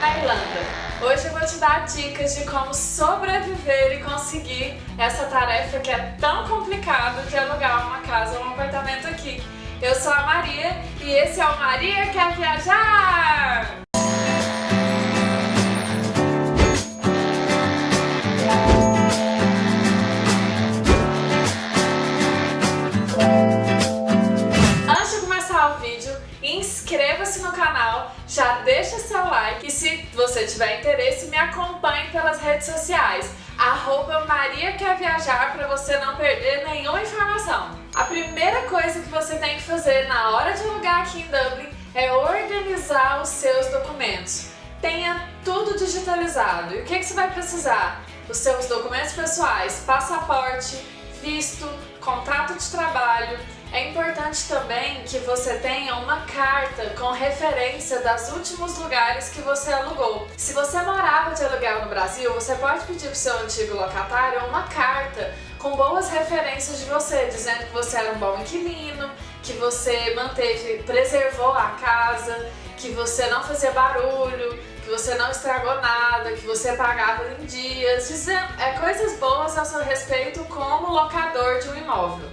na Irlanda. Hoje eu vou te dar dicas de como sobreviver e conseguir essa tarefa que é tão complicada de alugar uma casa ou um apartamento aqui. Eu sou a Maria e esse é o Maria Quer Viajar! Tiver interesse, me acompanhe pelas redes sociais. Arroba Maria Quer Viajar para você não perder nenhuma informação. A primeira coisa que você tem que fazer na hora de alugar aqui em Dublin é organizar os seus documentos. Tenha tudo digitalizado. E o que, que você vai precisar? Os seus documentos pessoais, passaporte, visto, contrato de trabalho, é importante também que você tenha uma carta com referência dos últimos lugares que você alugou. Se você morava de aluguel no Brasil, você pode pedir para o seu antigo locatário uma carta com boas referências de você, dizendo que você era um bom inquilino, que você manteve, preservou a casa, que você não fazia barulho, que você não estragou nada, que você pagava em dias, dizendo é, coisas boas a seu respeito como locador de um imóvel.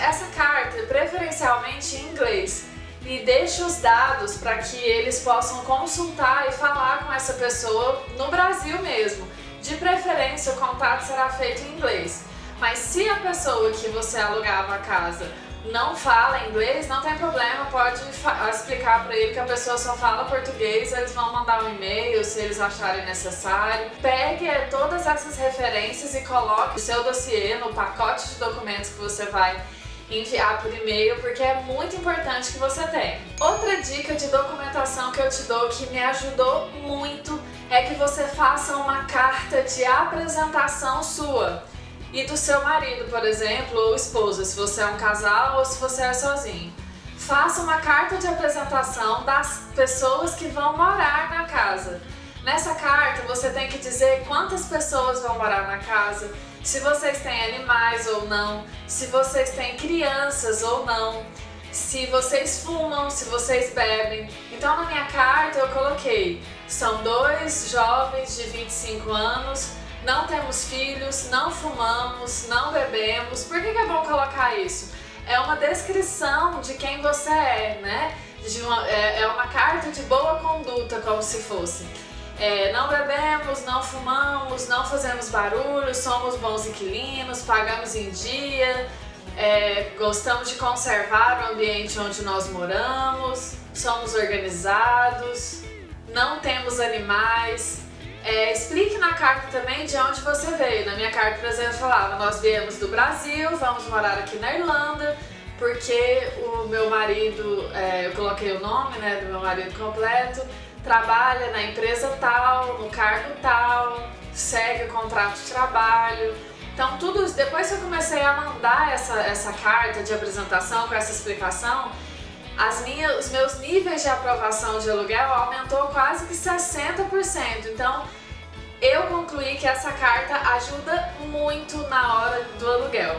Essa carta, preferencialmente em inglês, e deixe os dados para que eles possam consultar e falar com essa pessoa no Brasil mesmo. De preferência, o contato será feito em inglês. Mas se a pessoa que você alugava a casa não fala inglês, não tem problema, pode explicar para ele que a pessoa só fala português, eles vão mandar um e-mail se eles acharem necessário. Pegue todas essas referências e coloque o seu dossiê no pacote de documentos que você vai enviar por e-mail, porque é muito importante que você tenha. Outra dica de documentação que eu te dou que me ajudou muito é que você faça uma carta de apresentação sua e do seu marido, por exemplo, ou esposa, se você é um casal ou se você é sozinho. Faça uma carta de apresentação das pessoas que vão morar na casa. Nessa carta você tem que dizer quantas pessoas vão morar na casa, se vocês têm animais ou não, se vocês têm crianças ou não, se vocês fumam, se vocês bebem. Então na minha carta eu coloquei, são dois jovens de 25 anos não temos filhos, não fumamos, não bebemos. Por que, que é bom colocar isso? É uma descrição de quem você é, né? Uma, é, é uma carta de boa conduta, como se fosse. É, não bebemos, não fumamos, não fazemos barulho, somos bons inquilinos, pagamos em dia, é, gostamos de conservar o ambiente onde nós moramos, somos organizados, não temos animais, é, explique na carta também de onde você veio. Na minha carta, por exemplo, falava, nós viemos do Brasil, vamos morar aqui na Irlanda, porque o meu marido, é, eu coloquei o nome né, do meu marido completo, trabalha na empresa tal, no cargo tal, segue o contrato de trabalho. Então tudo depois que eu comecei a mandar essa, essa carta de apresentação com essa explicação, as minhas, os meus níveis de aprovação de aluguel aumentou quase que 60%. Então, eu concluí que essa carta ajuda muito na hora do aluguel.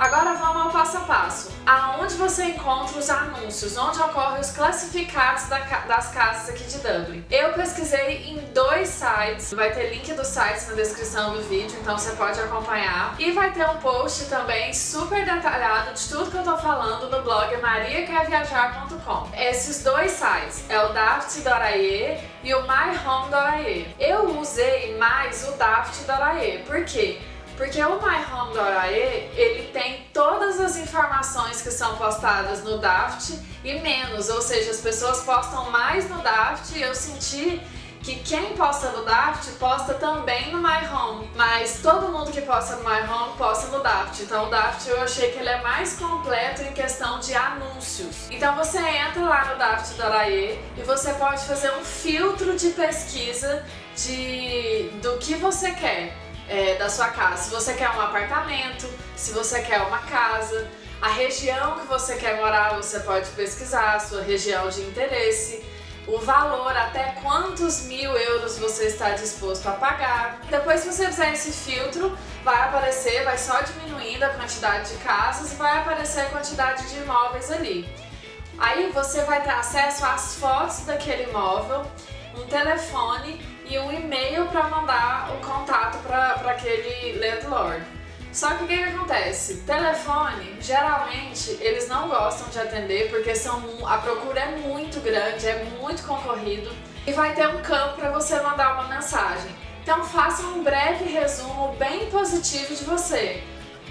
Agora vamos ao passo a passo. Aonde você encontra os anúncios, onde ocorrem os classificados das casas aqui de Dublin. Eu pesquisei em dois sites, vai ter link dos sites na descrição do vídeo, então você pode acompanhar. E vai ter um post também super detalhado de tudo que eu tô falando no blog mariaquerviajar.com. Esses dois sites é o daft.ae e o myhome.ae. Eu usei mais o daft.ae, por quê? Porque o tem todas as que são postadas no Daft e menos, ou seja, as pessoas postam mais no Daft e eu senti que quem posta no Daft posta também no My Home, mas todo mundo que posta no My Home posta no Daft. Então o Daft eu achei que ele é mais completo em questão de anúncios. Então você entra lá no Daft.ae e você pode fazer um filtro de pesquisa de do que você quer é, da sua casa. Se você quer um apartamento, se você quer uma casa, a região que você quer morar, você pode pesquisar, a sua região de interesse, o valor, até quantos mil euros você está disposto a pagar. Depois que você fizer esse filtro, vai aparecer, vai só diminuindo a quantidade de casas e vai aparecer a quantidade de imóveis ali. Aí você vai ter acesso às fotos daquele imóvel um telefone e um e-mail para mandar o contato para aquele landlord. Só que o que, que, acontece? Telefone, geralmente, eles não gostam de atender porque são, a procura é muito grande, é muito concorrido e vai ter um campo para você mandar uma mensagem. Então faça um breve resumo bem positivo de você.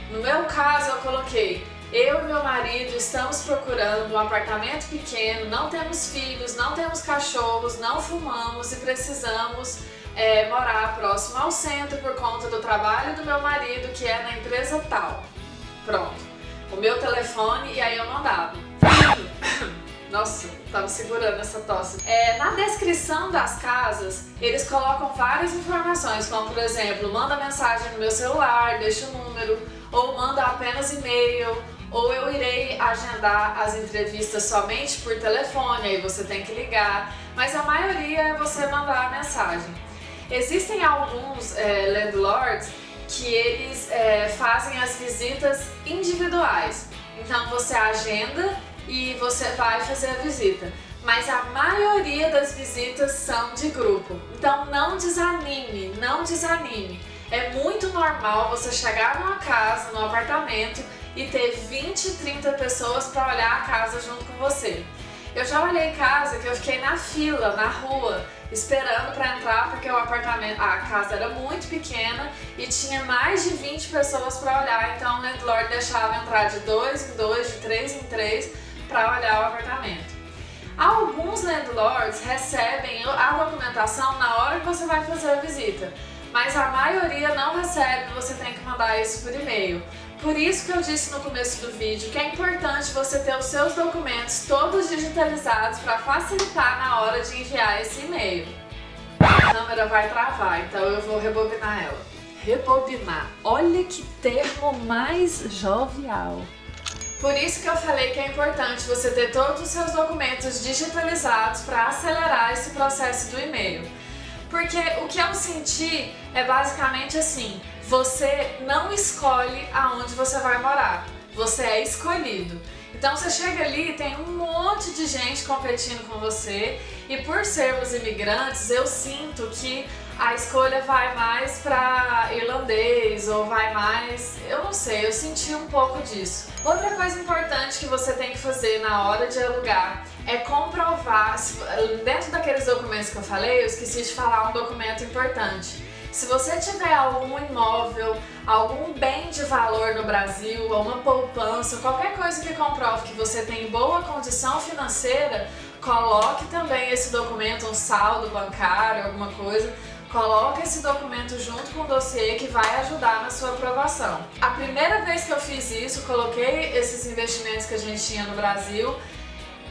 No meu caso, eu coloquei eu e meu marido estamos procurando um apartamento pequeno, não temos filhos, não temos cachorros, não fumamos e precisamos é, morar próximo ao centro por conta do trabalho do meu marido que é na empresa tal. Pronto. O meu telefone e aí eu mandava. Nossa, tava segurando essa tosse. É, na descrição das casas, eles colocam várias informações, como por exemplo, manda mensagem no meu celular, deixa o número, ou manda apenas e-mail, ou eu irei agendar as entrevistas somente por telefone, aí você tem que ligar, mas a maioria é você mandar a mensagem. Existem alguns é, landlords que eles é, fazem as visitas individuais, então você agenda e você vai fazer a visita. Mas a maioria das visitas são de grupo, então não desanime, não desanime. É muito normal você chegar numa casa, num apartamento e ter 20, 30 pessoas para olhar a casa junto com você. Eu já olhei casa que eu fiquei na fila, na rua, esperando para entrar porque o apartamento, a casa era muito pequena e tinha mais de 20 pessoas para olhar, então o landlord deixava entrar de dois em dois, de três em três para olhar o apartamento. Alguns landlords recebem a documentação na hora que você vai fazer a visita, mas a maioria não recebe, você tem que mandar isso por e-mail. Por isso que eu disse no começo do vídeo que é importante você ter os seus documentos todos digitalizados para facilitar na hora de enviar esse e-mail. A câmera vai travar, então eu vou rebobinar ela. Rebobinar. Olha que termo mais jovial. Por isso que eu falei que é importante você ter todos os seus documentos digitalizados para acelerar esse processo do e-mail. Porque o que eu senti é basicamente assim, você não escolhe aonde você vai morar, você é escolhido. Então você chega ali tem um monte de gente competindo com você e por sermos imigrantes eu sinto que a escolha vai mais para irlandês ou vai mais... eu não sei, eu senti um pouco disso. Outra coisa importante que você tem que fazer na hora de alugar é comprovar, dentro daqueles documentos que eu falei, eu esqueci de falar um documento importante. Se você tiver algum imóvel, algum bem de valor no Brasil, uma poupança, qualquer coisa que comprove que você tem boa condição financeira, coloque também esse documento, um saldo bancário, alguma coisa, coloque esse documento junto com o dossiê que vai ajudar na sua aprovação. A primeira vez que eu fiz isso, coloquei esses investimentos que a gente tinha no Brasil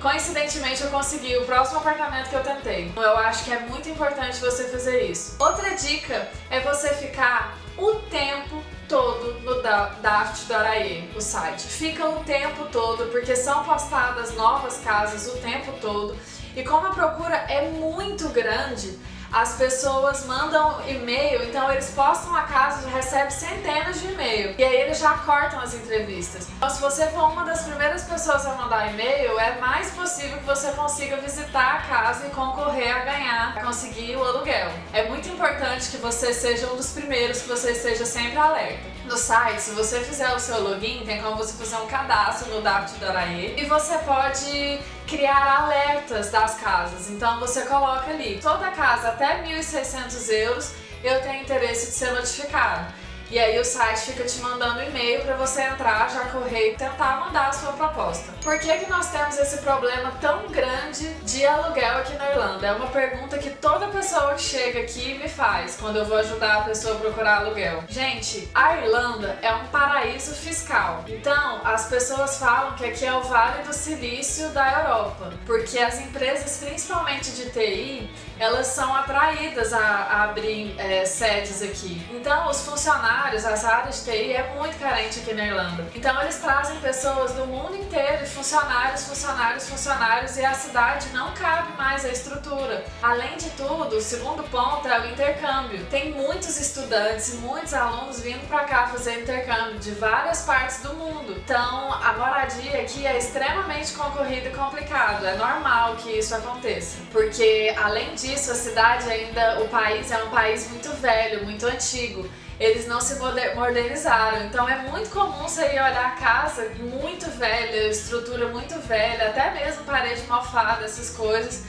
Coincidentemente eu consegui o próximo apartamento que eu tentei. Eu acho que é muito importante você fazer isso. Outra dica é você ficar o tempo todo no Daft.ae, o site. Fica o tempo todo, porque são postadas novas casas o tempo todo. E como a procura é muito grande, as pessoas mandam e-mail, então eles postam a casa e recebem centenas de e-mail. E aí eles já cortam as entrevistas. Então se você for uma das primeiras pessoas a mandar e-mail, é mais possível que você consiga visitar a casa e concorrer a ganhar, a conseguir o aluguel. É muito importante que você seja um dos primeiros, que você esteja sempre alerta. No site, se você fizer o seu login, tem como você fazer um cadastro no Dapt.ae e você pode criar alertas das casas. Então você coloca ali, toda casa até 1.600 euros eu tenho interesse de ser notificado. E aí o site fica te mandando e-mail para você entrar, já correr e tentar mandar a sua proposta. Por que, que nós temos esse problema tão grande de aluguel aqui na Irlanda? É uma pergunta que toda pessoa que chega aqui me faz quando eu vou ajudar a pessoa a procurar aluguel. Gente, a Irlanda é um paraíso fiscal. Então, as pessoas falam que aqui é o Vale do Silício da Europa, porque as empresas, principalmente de TI, elas são atraídas a, a abrir é, sedes aqui. Então, os funcionários funcionários, essa área de TI é muito carente aqui na Irlanda. Então eles trazem pessoas do mundo inteiro, funcionários, funcionários, funcionários, e a cidade não cabe mais a estrutura. Além de tudo, o segundo ponto é o intercâmbio. Tem muitos estudantes e muitos alunos vindo para cá fazer intercâmbio de várias partes do mundo. Então a moradia aqui é extremamente concorrida e complicado. É normal que isso aconteça. Porque além disso, a cidade ainda, o país é um país muito velho, muito antigo eles não se modernizaram. Então é muito comum você ir olhar a casa muito velha, estrutura muito velha, até mesmo parede mofada, essas coisas.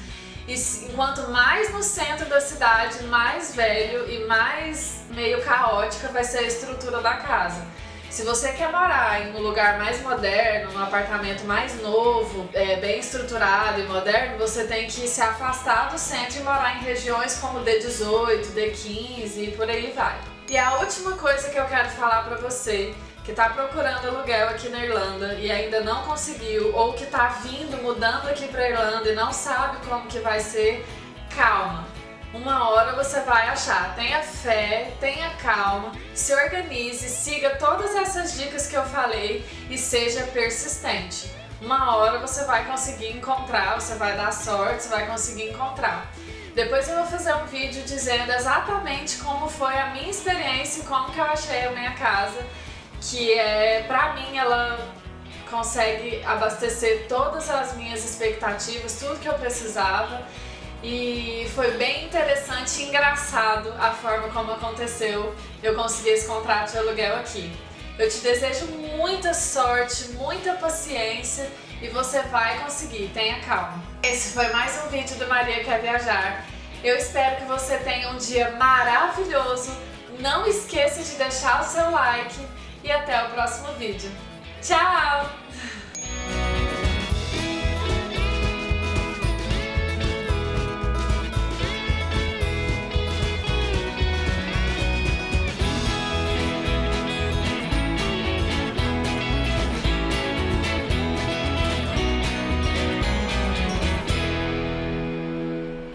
E enquanto mais no centro da cidade, mais velho e mais meio caótica vai ser a estrutura da casa. Se você quer morar em um lugar mais moderno, num apartamento mais novo, é, bem estruturado e moderno, você tem que se afastar do centro e morar em regiões como D18, D15 e por aí vai. E a última coisa que eu quero falar pra você que está procurando aluguel aqui na Irlanda e ainda não conseguiu, ou que está vindo, mudando aqui para Irlanda e não sabe como que vai ser, calma. Uma hora você vai achar. Tenha fé, tenha calma, se organize, siga todas essas dicas que eu falei e seja persistente. Uma hora você vai conseguir encontrar, você vai dar sorte, você vai conseguir encontrar. Depois eu vou fazer um vídeo dizendo exatamente como foi a minha experiência e como que eu achei a minha casa que é, pra mim, ela consegue abastecer todas as minhas expectativas, tudo que eu precisava. E foi bem interessante e engraçado a forma como aconteceu eu conseguir esse contrato de aluguel aqui. Eu te desejo muita sorte, muita paciência e você vai conseguir, tenha calma. Esse foi mais um vídeo do Maria Quer Viajar. Eu espero que você tenha um dia maravilhoso. Não esqueça de deixar o seu like e até o próximo vídeo. Tchau!